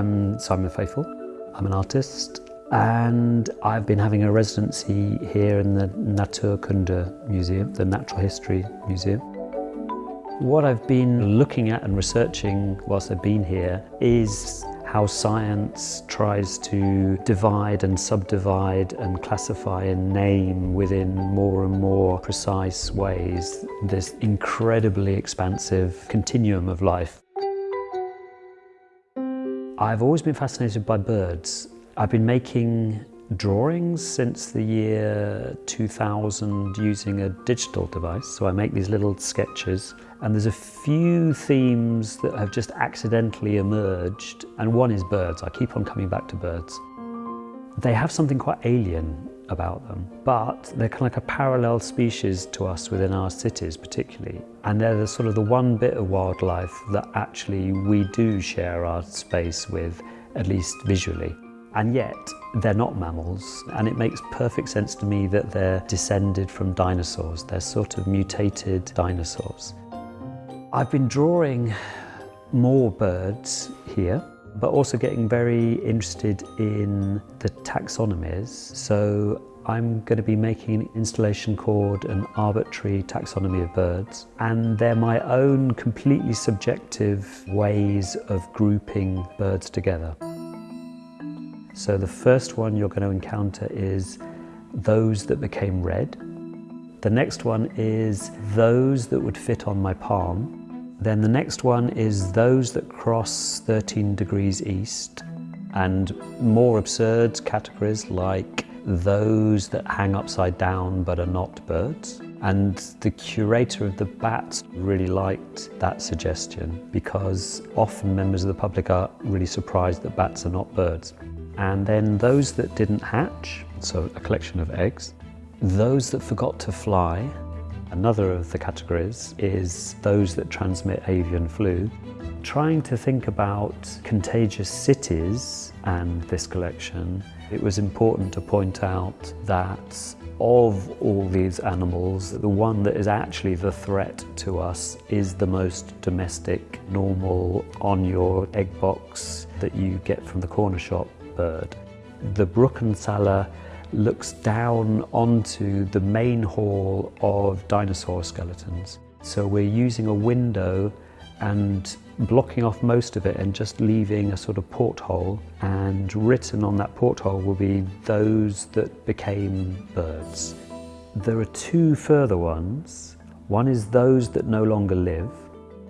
I'm Simon Faithfull. I'm an artist and I've been having a residency here in the Naturkunde Museum, the Natural History Museum. What I've been looking at and researching whilst I've been here is how science tries to divide and subdivide and classify and name within more and more precise ways this incredibly expansive continuum of life. I've always been fascinated by birds. I've been making drawings since the year 2000 using a digital device. So I make these little sketches and there's a few themes that have just accidentally emerged and one is birds. I keep on coming back to birds. They have something quite alien about them, but they're kind of like a parallel species to us within our cities particularly. And they're the sort of the one bit of wildlife that actually we do share our space with, at least visually. And yet, they're not mammals, and it makes perfect sense to me that they're descended from dinosaurs. They're sort of mutated dinosaurs. I've been drawing more birds here but also getting very interested in the taxonomies. So I'm going to be making an installation called an arbitrary taxonomy of birds and they're my own completely subjective ways of grouping birds together. So the first one you're going to encounter is those that became red. The next one is those that would fit on my palm. Then the next one is those that cross 13 degrees east and more absurd categories like those that hang upside down but are not birds. And the curator of the bats really liked that suggestion because often members of the public are really surprised that bats are not birds. And then those that didn't hatch, so a collection of eggs, those that forgot to fly, Another of the categories is those that transmit avian flu. Trying to think about contagious cities and this collection, it was important to point out that of all these animals, the one that is actually the threat to us is the most domestic, normal, on your egg box that you get from the corner shop bird. The Bruckensaller looks down onto the main hall of dinosaur skeletons. So we're using a window and blocking off most of it and just leaving a sort of porthole and written on that porthole will be those that became birds. There are two further ones. One is those that no longer live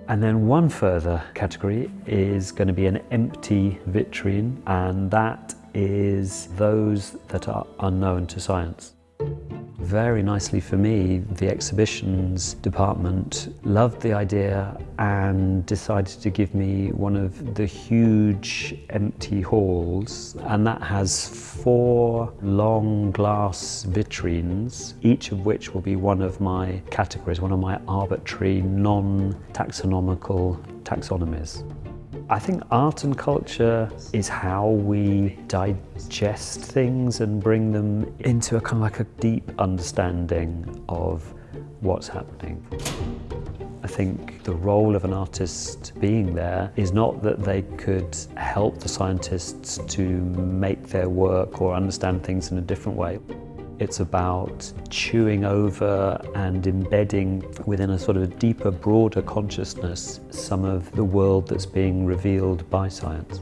and then one further category is going to be an empty vitrine and that is those that are unknown to science. Very nicely for me, the exhibitions department loved the idea and decided to give me one of the huge empty halls and that has four long glass vitrines, each of which will be one of my categories, one of my arbitrary non-taxonomical taxonomies. I think art and culture is how we digest things and bring them into a kind of like a deep understanding of what's happening. I think the role of an artist being there is not that they could help the scientists to make their work or understand things in a different way. It's about chewing over and embedding within a sort of deeper, broader consciousness some of the world that's being revealed by science.